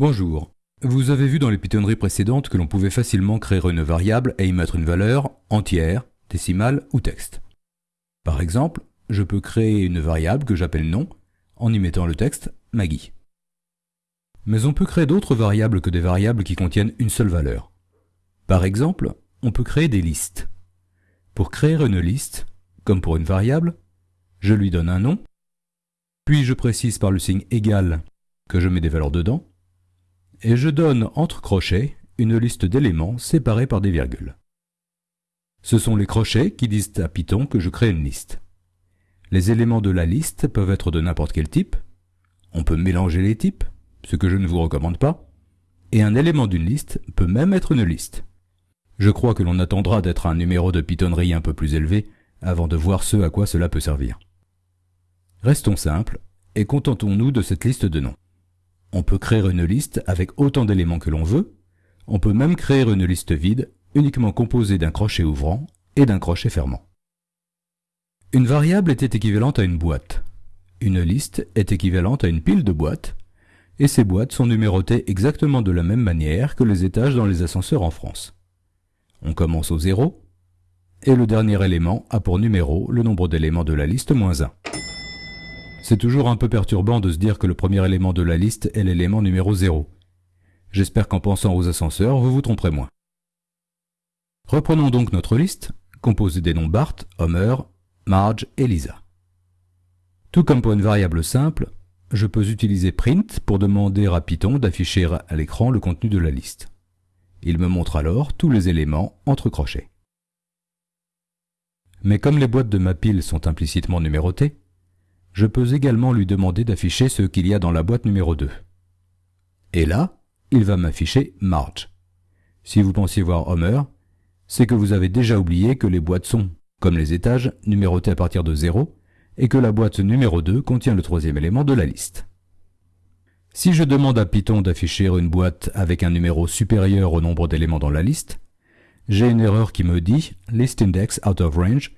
Bonjour. Vous avez vu dans les pitonneries précédentes que l'on pouvait facilement créer une variable et y mettre une valeur entière, décimale ou texte. Par exemple, je peux créer une variable que j'appelle nom en y mettant le texte Maggie. Mais on peut créer d'autres variables que des variables qui contiennent une seule valeur. Par exemple, on peut créer des listes. Pour créer une liste, comme pour une variable, je lui donne un nom, puis je précise par le signe égal que je mets des valeurs dedans, et je donne entre crochets une liste d'éléments séparés par des virgules. Ce sont les crochets qui disent à Python que je crée une liste. Les éléments de la liste peuvent être de n'importe quel type, on peut mélanger les types, ce que je ne vous recommande pas, et un élément d'une liste peut même être une liste. Je crois que l'on attendra d'être un numéro de pitonnerie un peu plus élevé avant de voir ce à quoi cela peut servir. Restons simples et contentons-nous de cette liste de noms. On peut créer une liste avec autant d'éléments que l'on veut, on peut même créer une liste vide uniquement composée d'un crochet ouvrant et d'un crochet fermant. Une variable était équivalente à une boîte. Une liste est équivalente à une pile de boîtes, et ces boîtes sont numérotées exactement de la même manière que les étages dans les ascenseurs en France. On commence au zéro, et le dernier élément a pour numéro le nombre d'éléments de la liste moins 1. C'est toujours un peu perturbant de se dire que le premier élément de la liste est l'élément numéro 0. J'espère qu'en pensant aux ascenseurs, vous vous tromperez moins. Reprenons donc notre liste, composée des noms Bart, Homer, Marge et Lisa. Tout comme pour une variable simple, je peux utiliser print pour demander à Python d'afficher à l'écran le contenu de la liste. Il me montre alors tous les éléments entre crochets. Mais comme les boîtes de ma pile sont implicitement numérotées, je peux également lui demander d'afficher ce qu'il y a dans la boîte numéro 2. Et là, il va m'afficher Marge. Si vous pensiez voir Homer, c'est que vous avez déjà oublié que les boîtes sont, comme les étages, numérotées à partir de 0, et que la boîte numéro 2 contient le troisième élément de la liste. Si je demande à Python d'afficher une boîte avec un numéro supérieur au nombre d'éléments dans la liste, j'ai une erreur qui me dit list index out of range,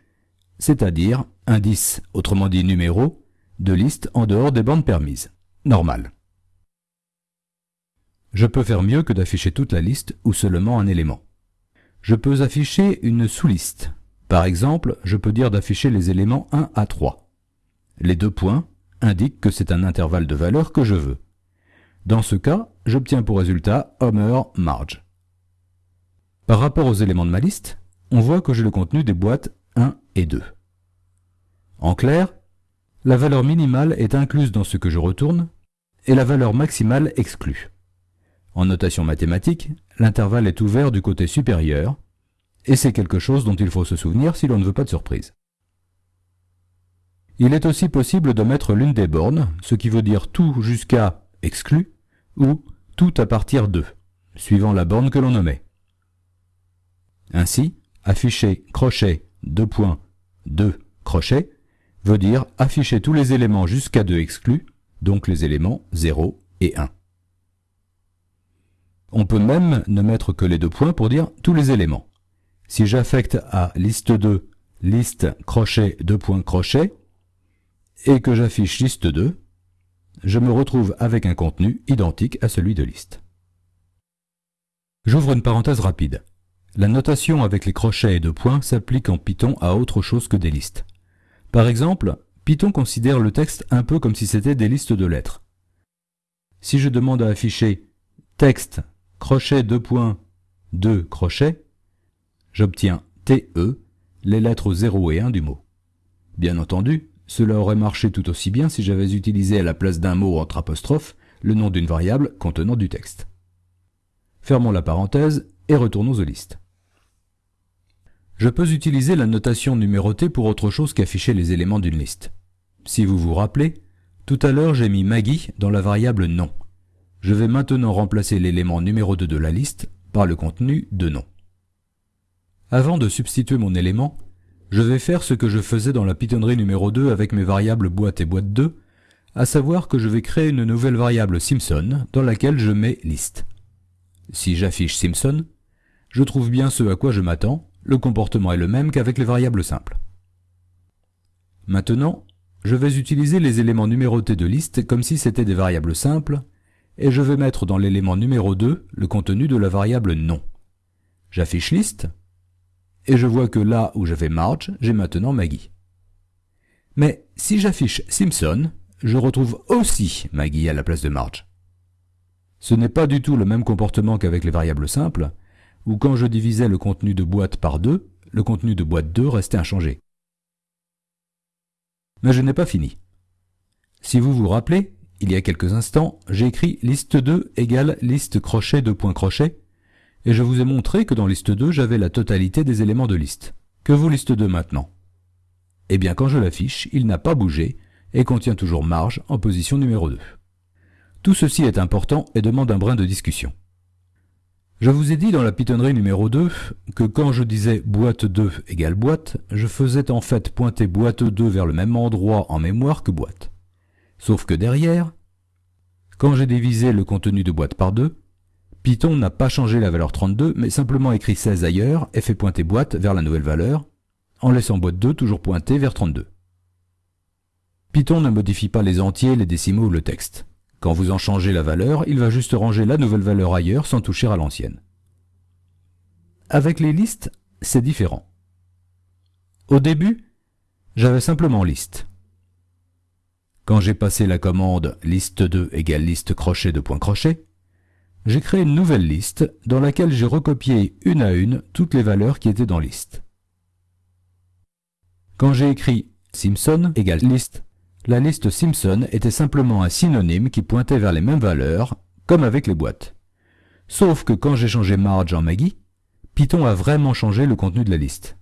c'est-à-dire indice, autrement dit numéro, de liste en dehors des bandes permises. Normal. Je peux faire mieux que d'afficher toute la liste ou seulement un élément. Je peux afficher une sous-liste. Par exemple, je peux dire d'afficher les éléments 1 à 3. Les deux points indiquent que c'est un intervalle de valeur que je veux. Dans ce cas, j'obtiens pour résultat Homer Marge. Par rapport aux éléments de ma liste, on voit que j'ai le contenu des boîtes 1 et 2. En clair, la valeur minimale est incluse dans ce que je retourne et la valeur maximale exclue. En notation mathématique, l'intervalle est ouvert du côté supérieur et c'est quelque chose dont il faut se souvenir si l'on ne veut pas de surprise. Il est aussi possible de mettre l'une des bornes, ce qui veut dire tout jusqu'à exclu ou tout à partir de, suivant la borne que l'on nommait. Ainsi, afficher crochet 2 points 2 crochet veut dire afficher tous les éléments jusqu'à 2 exclus, donc les éléments 0 et 1. On peut même ne mettre que les deux points pour dire tous les éléments. Si j'affecte à liste 2 liste crochet 2 points crochet et que j'affiche liste 2, je me retrouve avec un contenu identique à celui de liste. J'ouvre une parenthèse rapide. La notation avec les crochets et deux points s'applique en Python à autre chose que des listes. Par exemple, Python considère le texte un peu comme si c'était des listes de lettres. Si je demande à afficher texte crochet 2 points 2 crochets, j'obtiens TE, les lettres 0 et 1 du mot. Bien entendu, cela aurait marché tout aussi bien si j'avais utilisé à la place d'un mot entre apostrophes le nom d'une variable contenant du texte. Fermons la parenthèse et retournons aux listes. Je peux utiliser la notation numérotée pour autre chose qu'afficher les éléments d'une liste. Si vous vous rappelez, tout à l'heure j'ai mis Maggie dans la variable nom. Je vais maintenant remplacer l'élément numéro 2 de la liste par le contenu de nom. Avant de substituer mon élément, je vais faire ce que je faisais dans la pitonnerie numéro 2 avec mes variables boîte et boîte 2, à savoir que je vais créer une nouvelle variable Simpson dans laquelle je mets liste. Si j'affiche Simpson, je trouve bien ce à quoi je m'attends, le comportement est le même qu'avec les variables simples. Maintenant, je vais utiliser les éléments numérotés de liste comme si c'était des variables simples, et je vais mettre dans l'élément numéro 2 le contenu de la variable nom. J'affiche liste, et je vois que là où j'avais Marge, j'ai maintenant Maggie. Mais si j'affiche Simpson, je retrouve aussi Maggie à la place de Marge. Ce n'est pas du tout le même comportement qu'avec les variables simples, où quand je divisais le contenu de boîte par 2, le contenu de boîte 2 restait inchangé. Mais je n'ai pas fini. Si vous vous rappelez, il y a quelques instants, j'ai écrit liste 2 égale liste crochet de points crochet, et je vous ai montré que dans liste 2, j'avais la totalité des éléments de liste. Que vaut liste 2 maintenant? Eh bien, quand je l'affiche, il n'a pas bougé et contient toujours marge en position numéro 2. Tout ceci est important et demande un brin de discussion. Je vous ai dit dans la pitonnerie numéro 2 que quand je disais boîte 2 égale boîte, je faisais en fait pointer boîte 2 vers le même endroit en mémoire que boîte. Sauf que derrière, quand j'ai divisé le contenu de boîte par 2, Python n'a pas changé la valeur 32, mais simplement écrit 16 ailleurs et fait pointer boîte vers la nouvelle valeur, en laissant boîte 2 toujours pointer vers 32. Python ne modifie pas les entiers, les décimaux ou le texte. Quand vous en changez la valeur, il va juste ranger la nouvelle valeur ailleurs sans toucher à l'ancienne. Avec les listes, c'est différent. Au début, j'avais simplement liste. Quand j'ai passé la commande liste2 égale liste crochet de point crochet, j'ai créé une nouvelle liste dans laquelle j'ai recopié une à une toutes les valeurs qui étaient dans liste. Quand j'ai écrit Simpson égale liste la liste Simpson était simplement un synonyme qui pointait vers les mêmes valeurs, comme avec les boîtes. Sauf que quand j'ai changé Marge en Maggie, Python a vraiment changé le contenu de la liste.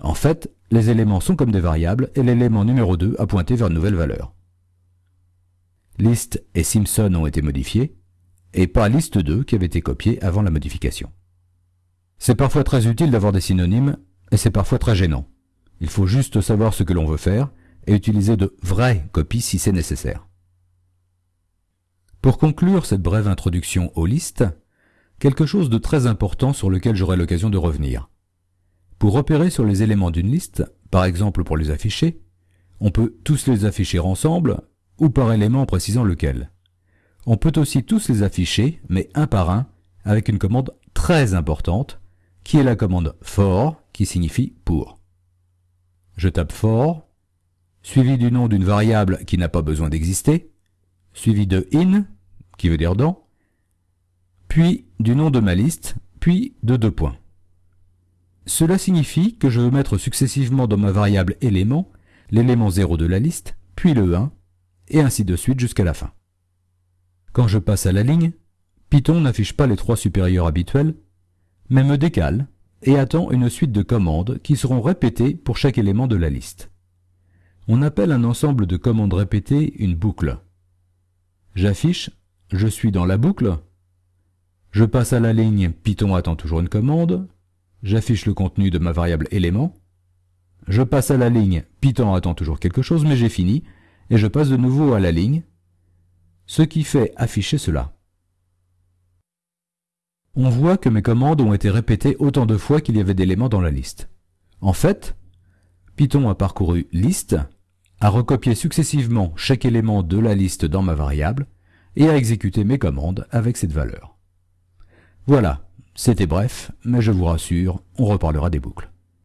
En fait, les éléments sont comme des variables et l'élément numéro 2 a pointé vers une nouvelle valeur. Liste et Simpson ont été modifiés, et pas liste 2 qui avait été copiée avant la modification. C'est parfois très utile d'avoir des synonymes, et c'est parfois très gênant. Il faut juste savoir ce que l'on veut faire, et utiliser de vraies copies si c'est nécessaire. Pour conclure cette brève introduction aux listes, quelque chose de très important sur lequel j'aurai l'occasion de revenir. Pour opérer sur les éléments d'une liste, par exemple pour les afficher, on peut tous les afficher ensemble ou par élément précisant lequel. On peut aussi tous les afficher, mais un par un, avec une commande très importante, qui est la commande for, qui signifie pour. Je tape for, suivi du nom d'une variable qui n'a pas besoin d'exister, suivi de in, qui veut dire dans, puis du nom de ma liste, puis de deux points. Cela signifie que je veux mettre successivement dans ma variable élément l'élément 0 de la liste, puis le 1, et ainsi de suite jusqu'à la fin. Quand je passe à la ligne, Python n'affiche pas les trois supérieurs habituels, mais me décale et attend une suite de commandes qui seront répétées pour chaque élément de la liste. On appelle un ensemble de commandes répétées une boucle. J'affiche « Je suis dans la boucle ». Je passe à la ligne « Python attend toujours une commande ». J'affiche le contenu de ma variable élément. Je passe à la ligne « Python attend toujours quelque chose » mais j'ai fini, et je passe de nouveau à la ligne, ce qui fait afficher cela. On voit que mes commandes ont été répétées autant de fois qu'il y avait d'éléments dans la liste. En fait, Python a parcouru liste, a recopié successivement chaque élément de la liste dans ma variable et a exécuté mes commandes avec cette valeur. Voilà, c'était bref, mais je vous rassure, on reparlera des boucles.